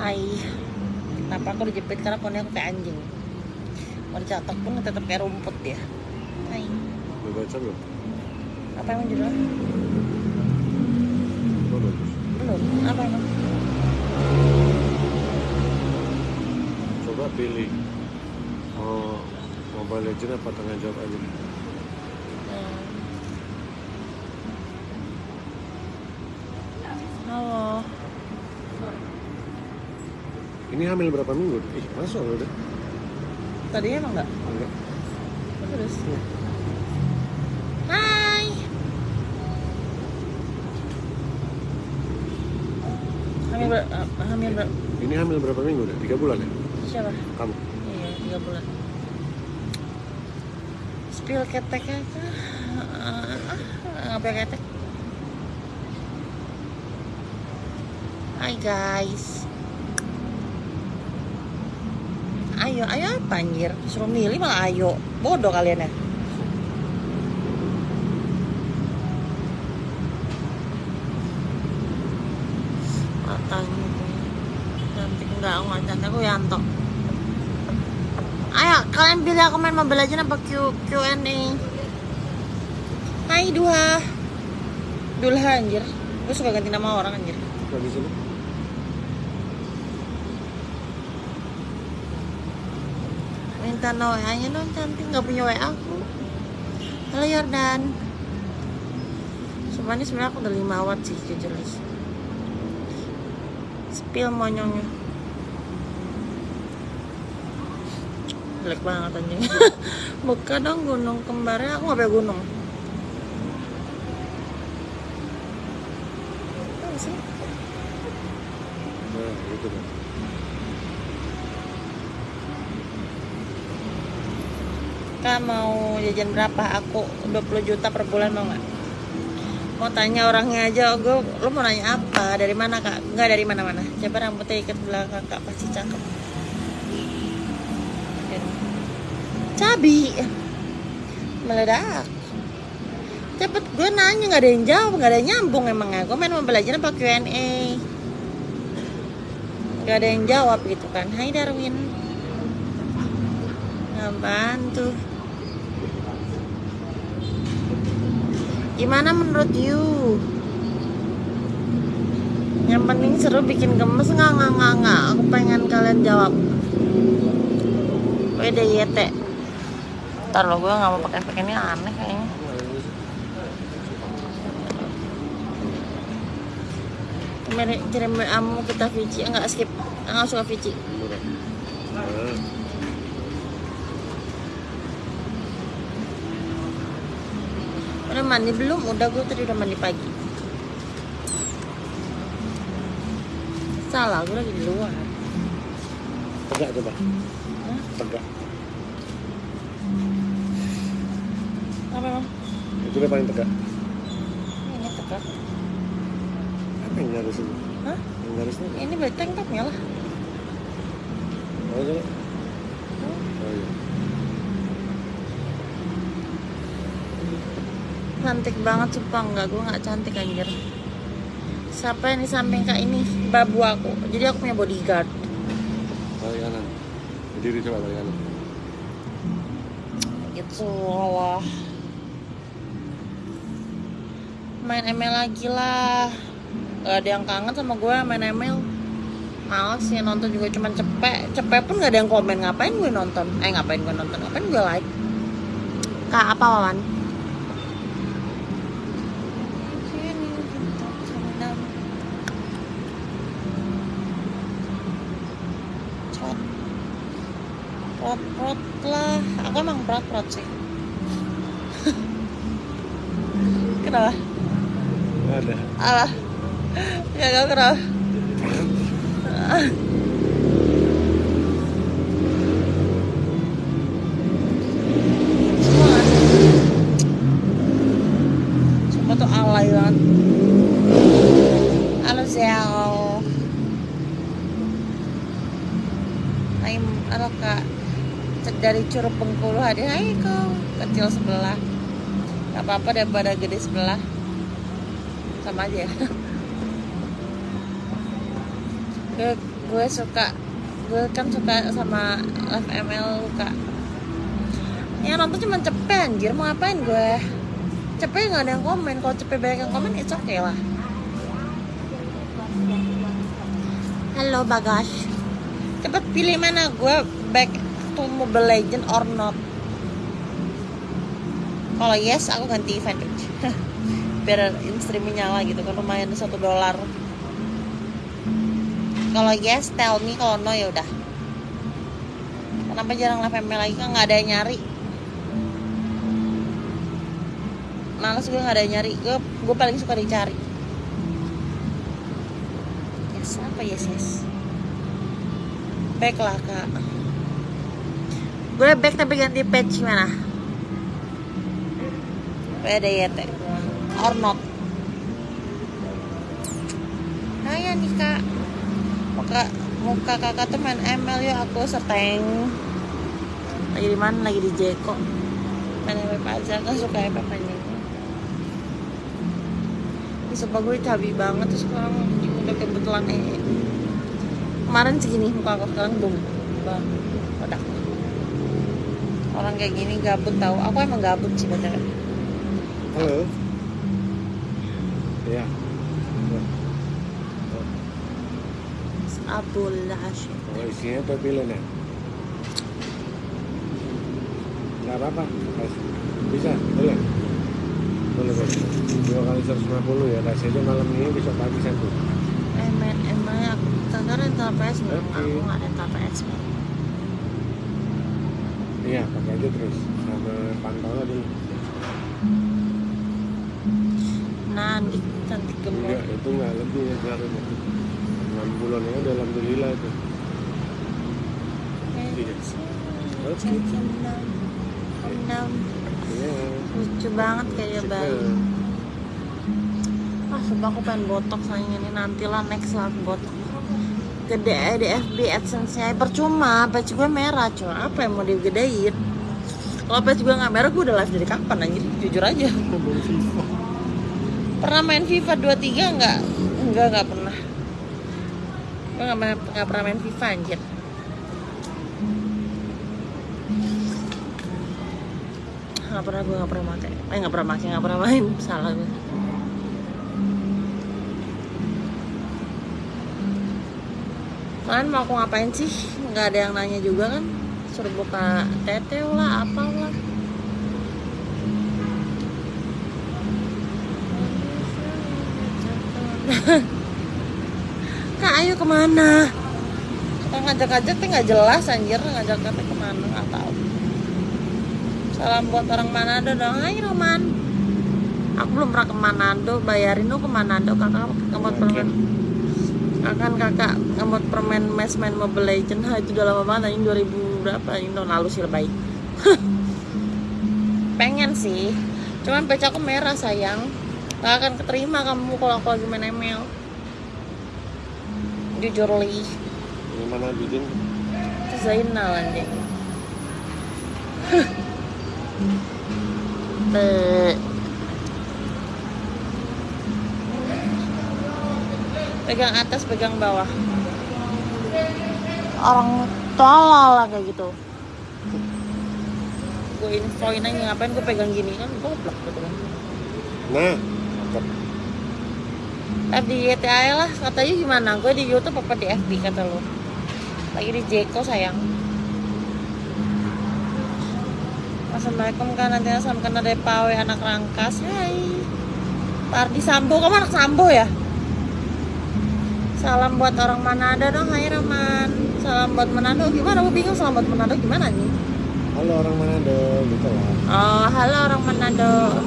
Hai Kenapa aku dijepit karena poni aku kayak anjing Mau dicatok pun tetap kayak rumput ya Hai Udah baca belum? Apa emang judulnya? Oh, bagus. Belum Apa emang? Coba pilih mau Mobile Legend apa tengah jawab aja. Halo Ini hamil berapa minggu? Ih, masuk loh udah. Tadinya emang enggak? Enggak. Terus Hai Hamil ber ah, hamil ber Ini hamil berapa minggu udah? Tiga bulan ya? siapa? Kamu? Iya, tiga bulan. Spill ketek aja. Ah, Ngapain ketek? Hai guys. Ayo, ayo apa anjir? Suruh milih malah ayo. Bodoh kalian ya. Aku ayo kalian pilih aku main Mobile Legends apa Q Q&A Hai Duha Dulha anjir gue suka ganti nama orang anjir Lagi sini? Minta no WA nya dong cantik. Nggak punya WA aku. Halo Yordan. Sebenarnya sebenarnya aku udah 5 watt sih jujur spill monyongnya. Jelek banget anjing. Buka dong gunung kembarnya. Aku nggak gunung. Sih? Nah, gitu kan. Kak mau jajan berapa? Aku 20 juta per bulan mau nggak? Mau tanya orangnya aja, gue lu mau nanya apa? Dari mana kak? Nggak dari mana-mana. Coba rambutnya ikat belakang kak pasti cakep. Cabi meledak. Cepet gue nanya nggak ada yang jawab, nggak ada yang nyambung emangnya. Gue main mau belajar apa Q&A. Gak ada yang jawab gitu kan. Hai Darwin. Apaan tuh? Gimana menurut you? Yang penting seru bikin gemes nggak nggak nggak nggak. Aku pengen kalian jawab. WDYT. Ntar lo gue nggak mau pakai efek ini aneh kayaknya. Kirim kamu kita Vici enggak skip. Enggak suka Vici. Murah. Nah, Udah mandi belum? Udah gue tadi udah mandi pagi. Salah, gue lagi di luar. tegak coba. Hah? Tegak. Apa emang? Itu dia paling tegak. Ini tegak. Apa yang garis ini? Hah? Yang garisnya? Ini berarti tank topnya lah. Oh, coba. Oh iya. Cantik banget sumpah enggak, gue nggak cantik anjir. Siapa yang di samping kak ini? Babu aku. Jadi aku punya bodyguard. Balik kanan. Berdiri coba balik kanan. Gitu Allah. Main ML lagi lah. Gak ada yang kangen sama gue main ML. Males ya nonton juga cuman cepet. Cepet pun gak ada yang komen. Ngapain gue nonton? Eh ngapain gue nonton? Ngapain gue like? Kak apa Wawan? Prot prot lah. Aku emang prot prot sih. Kenapa? Ada. Alah. Ya gak kenapa. Semua? Semua tuh alay banget. Halo Zel. Hai, halo kak. Dari Curug Bengkulu hadir. Hai kau, kecil sebelah. Gak apa-apa daripada gede sebelah. Sama aja ya. Gue suka gue kan suka sama live ML Luka ya nonton cuma cepet anjir mau ngapain gue cepet nggak ada yang komen kalau cepet banyak yang komen it's okay lah halo bagas cepet pilih mana gue back to Mobile Legend or not. Kalau yes aku ganti event biar streaming nyala gitu kan lumayan satu dolar. Kalau yes tell me kalau no ya udah. Kenapa jarang live ML lagi? Kan nggak ada yang nyari. Males gue nggak ada yang nyari. Gue gue paling suka dicari. Yes apa yes yes? Back lah kak gue back tapi ganti patch mana PDYT or not. Nah ya nih kak. Muka, muka kakak tuh main ML ya aku seteng. Lagi di mana? Lagi di Jeko Main FF aja kan suka FF aja. Ini sumpah gue cabi banget terus sekarang. Udah kebetulan eh. Kemarin segini muka aku sekarang Bang, Orang kayak gini gabut tahu. Aku emang gabut sih bener Halo. Ya. Abul Hashim Kalau isinya tuh pilih nih. Nggak apa-apa. Bisa, boleh. Boleh, boleh. Dua kali 150 ya. Kasih aja malam ini bisa pagi satu. Eh main emangnya aku kakak rental PS. Aku nggak rental PS. Iya, pakai aja terus. Sama pantaunya dulu. Nanti cantik gemuk Enggak, itu nggak lebih ya seharusnya. 6 bulan ya udah alhamdulillah itu. Iya. Oke. Enam. Enam. Iya. lucu banget kayak Cepet. bayi ah sumpah aku pengen botok sayang ini nantilah next lah botok gede eh, di FB AdSense nya percuma patch gue merah cuy. Apa yang mau digedein? Kalau patch gue nggak merah gue udah live dari kapan anjir? Jujur aja. Pernah main FIFA 23 nggak? Enggak nggak pernah. Gue nggak main- nggak pernah main FIFA anjir. Nggak pernah gue nggak pernah pakai. Eh nggak pernah pakai nggak pernah main. Salah gue kalian mau aku ngapain sih nggak ada yang nanya juga kan suruh buka teteh lah apa lah Kak ayo ke mana? Kita ngajak-ngajak tuh nggak jelas anjir ngajak kita ke mana nggak tahu. Salam buat orang Manado dong. Hai Roman. Aku belum pernah ke Manado, bayarin dong ke Manado kakak ngemot permen. Akan kakak ngemot permen mes main Mobile Legend. Ha, itu udah lama banget ini 2000 berapa? Ini tahun lalu sih lebay. Pengen sih. Cuman pecah aku merah sayang. Gak akan keterima kamu kalau aku lagi main ML. Jujur li. Ini mana bikin? Zainal anjing. pegang atas, pegang bawah. Orang tolol lah kayak gitu. Gue infoin aja ngapain gue pegang gini kan goblok gitu kan. Nah, cakep. Live di YTA lah katanya gimana? Gue di YouTube apa di FB kata lu? Lagi di Jeko sayang. Assalamualaikum kan nanti salam kenal dari Pawe anak Rangkas. Hai. Pardi Sambo, kamu anak Sambo ya? Salam buat orang Manado dong, hai Roman. Salam buat Manado. Gimana? Gue bingung salam buat Manado gimana nih? Halo orang Manado, gitu lah. Oh, halo orang Manado.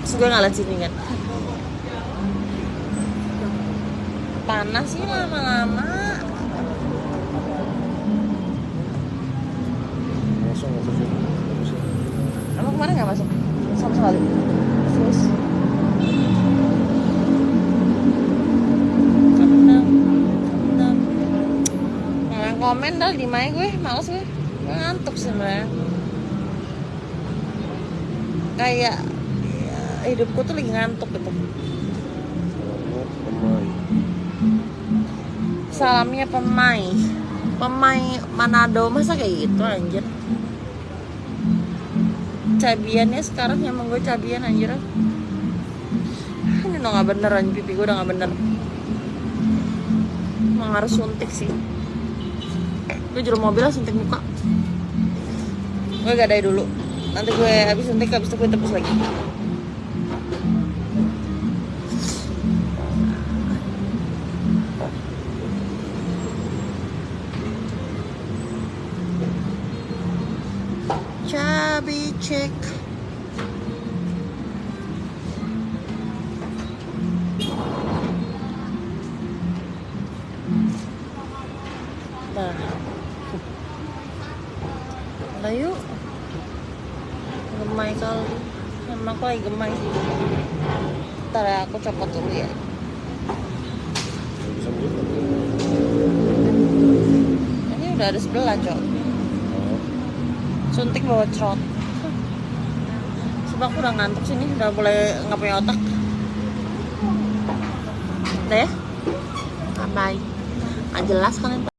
Terus gue ngeliat sini kan. Panas sih lama-lama. Langsung masuk sini. Bagus ya. Emang kemarin nggak masuk? Sama sekali. Terus. Kendang, kendang. Nah, di mic gue, males gue. Ngantuk sebenarnya. Kayak ya, hidupku tuh lagi ngantuk gitu. Salamnya pemai. Pemai Manado. Masa kayak gitu anjir? Cabiannya sekarang emang gue cabian anjir. Ini udah gak bener anjir. Pipi gue udah gak bener. Emang harus suntik sih gue juru mobil lah suntik muka. Gue gadai dulu. Nanti gue habis suntik habis itu gue tebus lagi. Chubby chick. Lagi gemai sih. Ntar ya, aku copot dulu ya. Ini udah ada sebelah, Cok. Suntik bawa trot. Sebab aku udah ngantuk sini, udah mulai nggak punya otak. Udah ya? Bye. Nggak jelas kan itu.